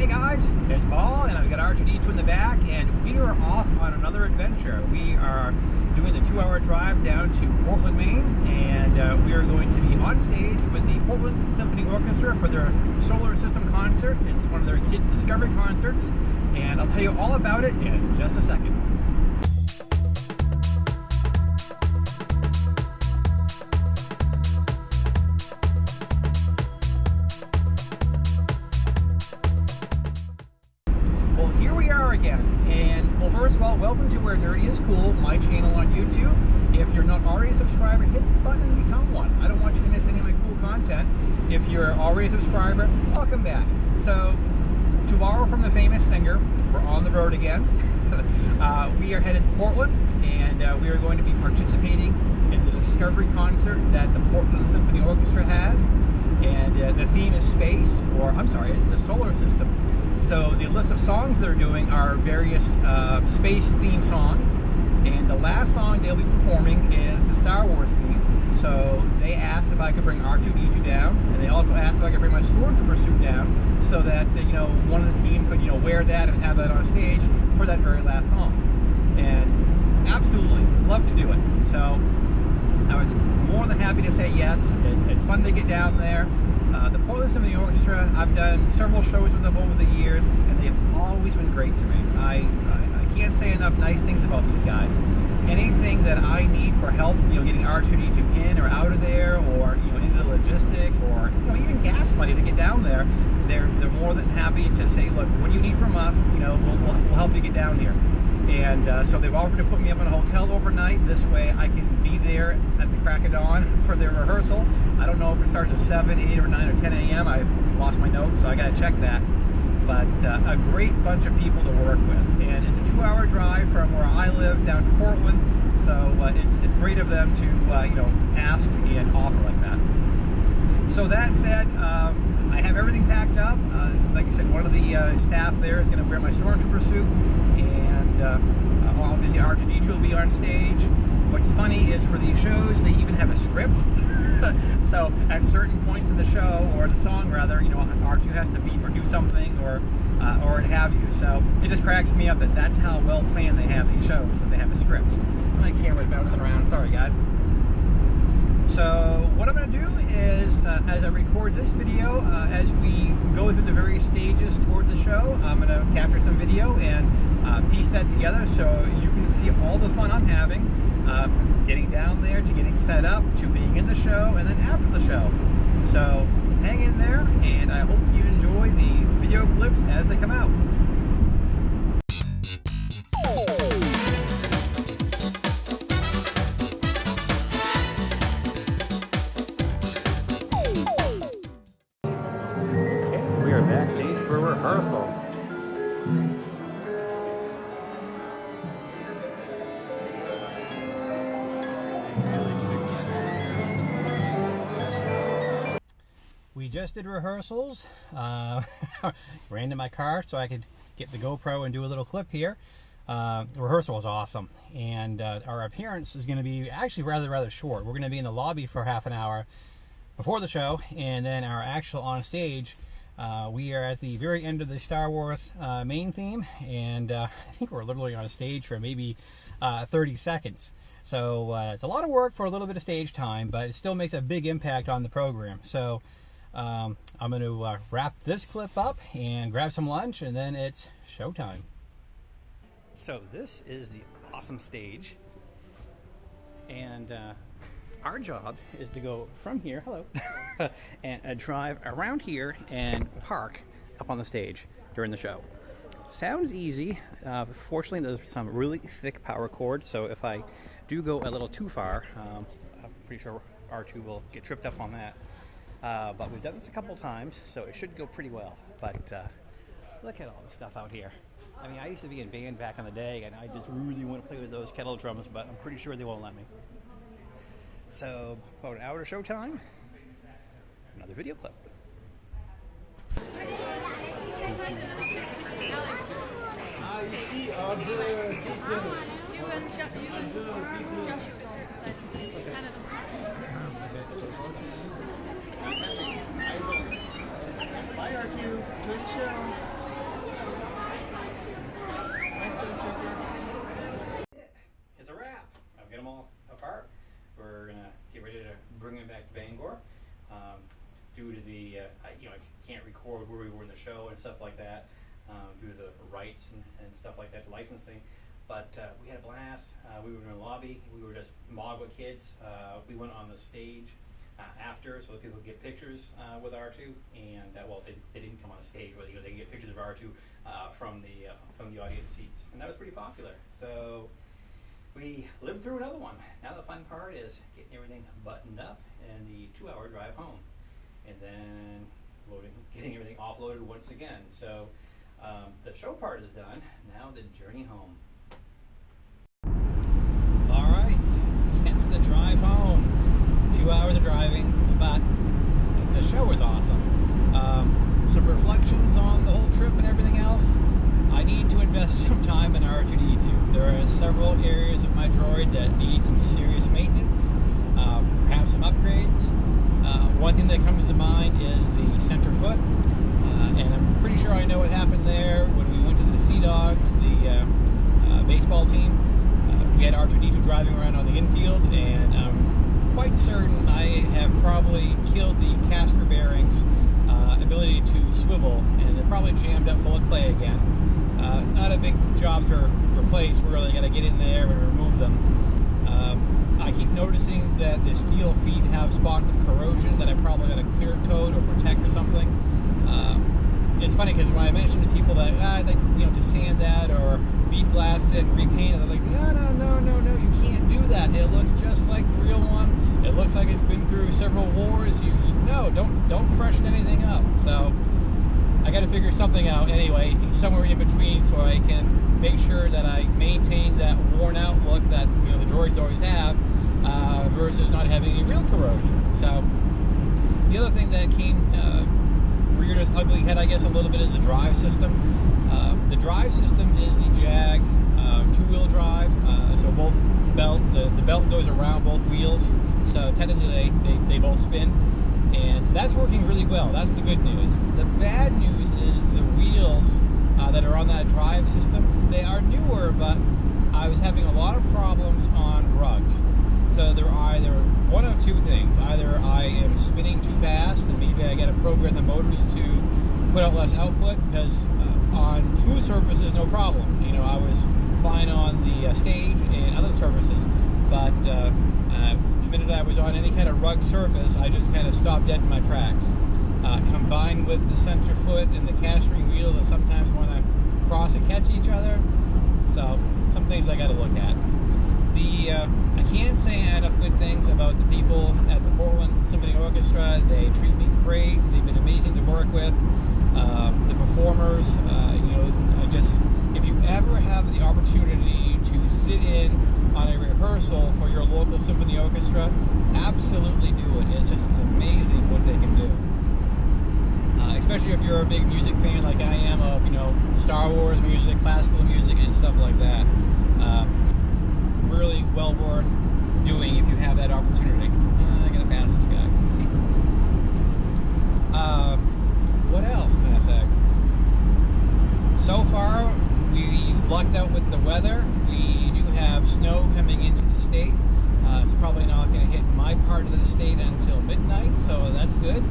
Hey guys, it's Paul, and I've got R2D2 in the back, and we are off on another adventure. We are doing the two-hour drive down to Portland, Maine, and uh, we are going to be on stage with the Portland Symphony Orchestra for their Solar System concert. It's one of their kids' discovery concerts, and I'll tell you all about it in just a second. Welcome to Where Nerdy is Cool, my channel on YouTube. If you're not already a subscriber, hit the button and become one. I don't want you to miss any of my cool content. If you're already a subscriber, welcome back. So, to borrow from the famous singer, we're on the road again. uh, we are headed to Portland, and uh, we are going to be participating in the Discovery concert that the Portland Symphony Orchestra has. And uh, the theme is space, or I'm sorry, it's the solar system. So the list of songs they're doing are various uh, space theme songs, and the last song they'll be performing is the Star Wars theme. So they asked if I could bring R2D2 down, and they also asked if I could bring my Stormtrooper suit down, so that uh, you know one of the team could you know wear that and have that on stage for that very last song. And absolutely love to do it. So I was more than happy to say yes. It, it's fun to get down there. Uh, the Portland Symphony Orchestra, I've done several shows with them over the years, and they've always been great to me. I, I, I can't say enough nice things about these guys. Anything that I need for help, you know, getting R2D2 in or out of there, or you know, into logistics, or you know, even gas money to get down there, they're they're more than happy to say, look, what do you need from us? You know, we'll, we'll, we'll help you get down here. And uh, so they've offered to put me up in a hotel overnight. This way I can be there at the crack of dawn for their rehearsal. I don't know if it starts at 7, 8, or 9, or 10 a.m. I've lost my notes, so I got to check that. But uh, a great bunch of people to work with. And it's a two-hour drive from where I live down to Portland. So uh, it's, it's great of them to, uh, you know, ask and offer like that. So that said, um, I have everything packed up. Uh, like I said, one of the uh, staff there is going to wear my Stormtrooper suit, and uh, obviously R2D2 will be on stage. What's funny is for these shows, they even have a script. so at certain points in the show, or the song rather, you know, R2 has to beat or do something, or uh, or what have you. So it just cracks me up that that's how well planned they have these shows, that they have a script. My camera's bouncing around. Sorry, guys. So what I'm going to do is, uh, as I record this video, uh, as we go through the various stages towards the show, I'm going to capture some video and uh, piece that together so you can see all the fun I'm having, uh, from getting down there to getting set up to being in the show and then after the show. So hang in there and I hope you enjoy the video clips as they come out. Rehearsal. We just did rehearsals. Uh, ran to my car so I could get the GoPro and do a little clip here. Uh, the rehearsal was awesome, and uh, our appearance is going to be actually rather rather short. We're going to be in the lobby for half an hour before the show, and then our actual on stage. Uh, we are at the very end of the Star Wars uh, main theme, and uh, I think we're literally on stage for maybe uh, 30 seconds. So uh, it's a lot of work for a little bit of stage time, but it still makes a big impact on the program. So um, I'm going to uh, wrap this clip up and grab some lunch, and then it's showtime. So this is the awesome stage, and our job is to go from here, hello, and uh, drive around here and park up on the stage during the show. Sounds easy. Uh, fortunately, there's some really thick power cords, so if I do go a little too far, um, I'm pretty sure R2 will get tripped up on that. Uh, but we've done this a couple times, so it should go pretty well. But uh, look at all the stuff out here. I mean, I used to be in band back in the day, and I just really want to play with those kettle drums, but I'm pretty sure they won't let me. So, about an hour to showtime, another video clip. Ici, un, deux, qu'est-ce qu'il y a You and Josh, you and Josh will go beside him. Canada. Bye, R2. Enjoy the show. where we were in the show and stuff like that, um, due to the rights and, and stuff like that, the licensing. But uh, we had a blast. Uh, we were in the lobby. We were just mobbed with kids. Uh, we went on the stage uh, after so that people could get pictures uh, with R2. And well, they, they didn't come on the stage, but you know, they could get pictures of R2 uh, from the from the audience seats, and that was pretty popular. So we lived through another one. Now the fun part is getting everything buttoned up and the two-hour drive home, and then loading, getting everything offloaded once again. So um, the show part is done. Now the journey home. All right, it's the drive home. Two hours of driving, but the show was awesome. Um, some reflections on the whole trip and everything else. I need to invest some time in R2D2. There are several areas of my droid that need some serious maintenance, uh, perhaps some upgrades. Uh, one thing that comes to mind is the center foot, uh, and I'm pretty sure I know what happened there when we went to the Sea Dogs, the uh, uh, baseball team. Uh, we had R2D2 driving around on the infield, and I'm quite certain I have probably killed the caster bearings uh, ability to swivel, and they're probably jammed up full of clay again. Uh, not a big job to replace, we're really. going to get in there and remove them. Um, I keep noticing that the steel feet have spots of corrosion that I probably got to clear coat or protect or something. Um, it's funny because when I mention to people that ah, I'd like you know to sand that or bead blast it and repaint it, they're like, no, no, no, no, no, you can't do that. It looks just like the real one. It looks like it's been through several wars. You, you no, don't don't freshen anything up. So I got to figure something out anyway, somewhere in between, so I can make sure that I maintain that worn out look that you know the droids always have, uh, versus not having any real corrosion. So the other thing that came uh, its ugly head, I guess, a little bit is the drive system. Uh, the drive system is the Jag uh, two-wheel drive, uh, so both belt the, the belt goes around both wheels, so technically they, they, they both spin and that's working really well. That's the good news. The bad news is the wheels uh, that are on that drive system. They are newer, but I was having a lot of problems on rugs. So there are either one of two things: either I am spinning too fast, and maybe I got to program the motors to put out less output. Because uh, on smooth surfaces, no problem. You know, I was fine on the uh, stage and other surfaces, but uh, uh, minute I was on any kind of rug surface, I just kind of stopped dead in my tracks. Uh, combined with the center foot and the castering wheels, I sometimes cross and catch each other. So, some things I got to look at. The uh, I can't say enough good things about the people at the Portland Symphony Orchestra. They treat me great. They've been amazing to work with. Uh, the performers, uh, you know, I just if you ever have the opportunity to sit in on a rehearsal for your local symphony orchestra, absolutely do it. It's just amazing what they can do. Especially if you're a big music fan like I am of, you know, Star Wars music, classical music, and stuff like that. Um, really well worth doing if you have that opportunity. Uh, I gotta pass this guy. Uh, what else can I say? So far, we've lucked out with the weather. We do have snow coming into the state. Uh, it's probably not going to hit my part of the state until midnight, so that's good.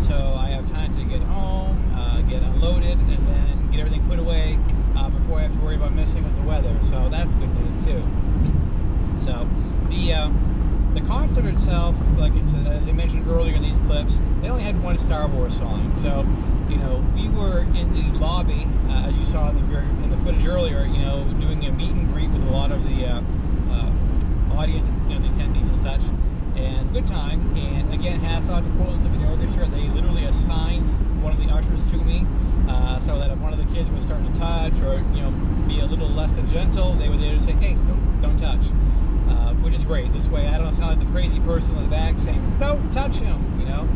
So I have time to get home, uh, get unloaded, and then get everything put away uh, before I have to worry about messing with the weather. So that's good news too. So the uh, the concert itself, like I said, as I mentioned earlier in these clips, they only had one Star Wars song. So you know, we were in the lobby, uh, as you saw in the in the footage earlier. You know, doing a meet and greet with a lot of the uh, audience, you know, the and good time. And again, hats off to Portland Symphony Orchestra. They literally assigned one of the ushers to me, uh, so that if one of the kids was starting to touch or you know be a little less than gentle, they were there to say, "Hey, don't, don't touch." Uh, which is great. This way, I don't sound like the crazy person in the back saying, "Don't touch him," you know.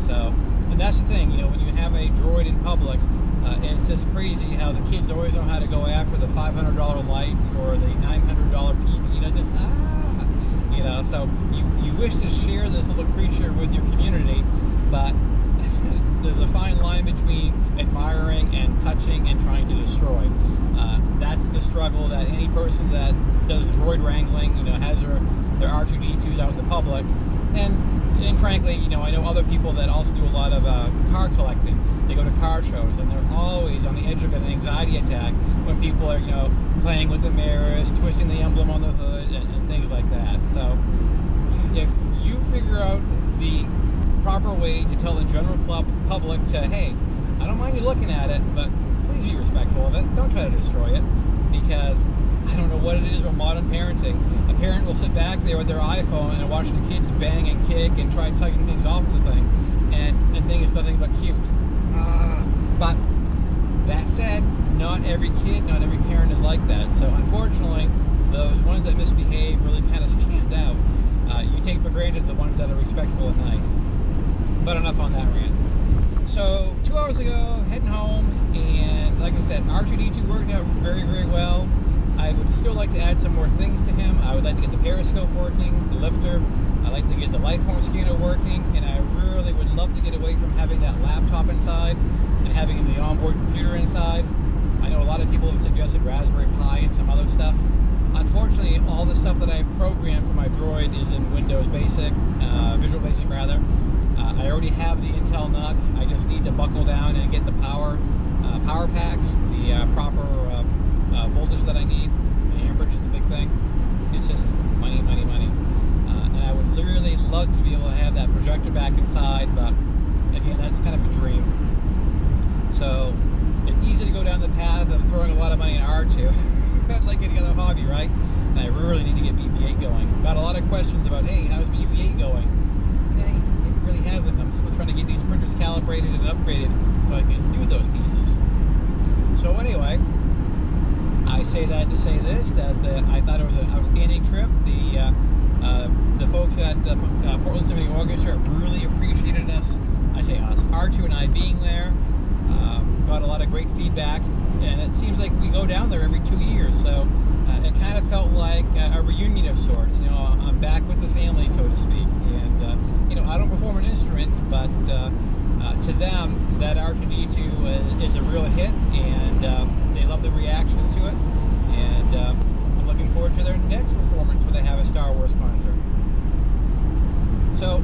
So and that's the thing, you know, when you have a droid in public, uh, and it's just crazy how the kids always know how to go after the $500 lights or the $900 PV, you know, just, ah, know, so you, you wish to share this little creature with your community, but there's a fine line between admiring and touching and trying to destroy. Uh, that's the struggle that any person that does droid wrangling, you know, has their, their R2D2s out in the public, and and frankly, you know, I know other people that also do a lot of uh, car collecting. They go to car shows, and they're always on the edge of an anxiety attack when people are, you know, playing with the mirrors, twisting the emblem on the hood, and, and things like that. So, if you figure out the proper way to tell the general club public to, hey, I don't mind you looking at it, but please be respectful of it. Don't try to destroy it, because I don't know what it is about modern parenting. A parent will sit back there with their iPhone and watch the kids bang and kick and try tugging things off of the thing, and, and think it's nothing but cute. Uh, but that said, not every kid, not every parent is like that. So unfortunately, those ones that misbehave really kind of stand out. Uh, you take for granted the ones that are respectful and nice. But enough on that rant. So two hours ago, heading home, and like I said, R2D2 worked out very, very well. I would still like to add some more things to him. I would like to get the periscope working, the lifter. I'd like to get the life form scanner working, and I really would love to get away from having that laptop inside having the onboard computer inside. I know a lot of people have suggested Raspberry Pi and some other stuff. Unfortunately, all the stuff that I've programmed for my Droid is in Windows Basic, uh, Visual Basic rather. Uh, I already have the Intel NUC. I just need to buckle down and get the power uh, power packs, the uh, proper uh, uh, voltage that I need. The amperage is the big thing. It's just money, money, money. Uh, and I would literally love to be able to have that projector back inside, but again, that's kind of a dream. So it's easy to go down the path of throwing a lot of money in R2. like any other hobby, right? And I really need to get BB-8 going. Got a lot of questions about, hey, how's BB-8 going? Okay, it really hasn't. I'm still trying to get these printers calibrated and upgraded so I can do those pieces. So anyway, I say that to say this, that uh, I thought it was an outstanding trip. The uh, uh, the folks at the uh, Portland Symphony Orchestra really appreciated us. I say us, R2 and I being there. Um, got a lot of great feedback, and it seems like we go down there every two years. So uh, it kind of felt like a reunion of sorts. You know, I'm back with the family, so to speak. And uh, you know, I don't perform an instrument, but uh, uh, to them, that R2D2 is a real hit, and they love the reactions to it. And I'm looking forward to their next performance when they have a Star Wars concert. So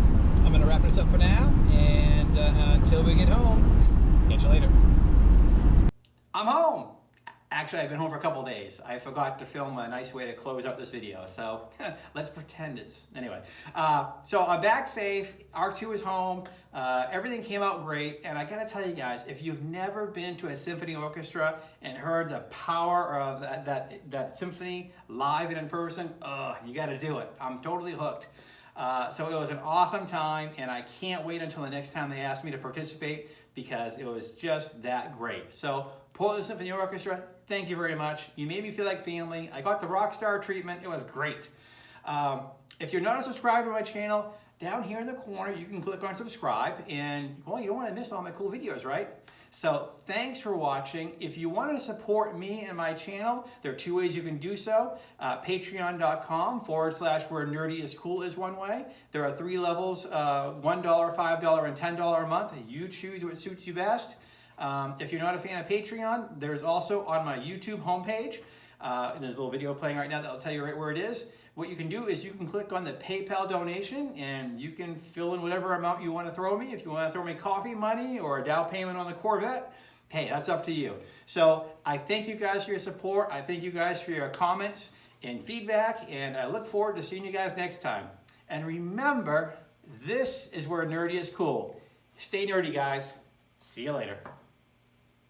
I'm going to wrap this up for now, and uh, until we get home, catch you later. I'm home. Actually, I've been home for a couple days. I forgot to film a nice way to close out this video, so let's pretend it's anyway. Uh, so I'm back safe. R2 is home. Uh, everything came out great, and I gotta tell you guys, if you've never been to a symphony orchestra and heard the power of that that, that symphony live and in person, uh, you gotta do it. I'm totally hooked. Uh, so it was an awesome time, and I can't wait until the next time they ask me to participate because it was just that great. So Portland Symphony Orchestra, thank you very much. You made me feel like family. I got the rock star treatment. It was great. Um, if you're not a subscriber to my channel, down here in the corner, you can click on subscribe and, well, you don't want to miss all my cool videos, right? So thanks for watching. If you want to support me and my channel, there are two ways you can do so. Uh, Patreon.com forward slash where nerdy is cool is one way. There are three levels, uh, $1, $5, and $10 a month. You choose what suits you best. Um, if you're not a fan of Patreon, there's also on my YouTube homepage, uh, there's a little video playing right now that'll tell you right where it is. What you can do is you can click on the PayPal donation and you can fill in whatever amount you want to throw me. If you want to throw me coffee money or a down payment on the Corvette, hey, that's up to you. So I thank you guys for your support. I thank you guys for your comments and feedback, and I look forward to seeing you guys next time. And remember, this is where nerdy is cool. Stay nerdy, guys. See you later.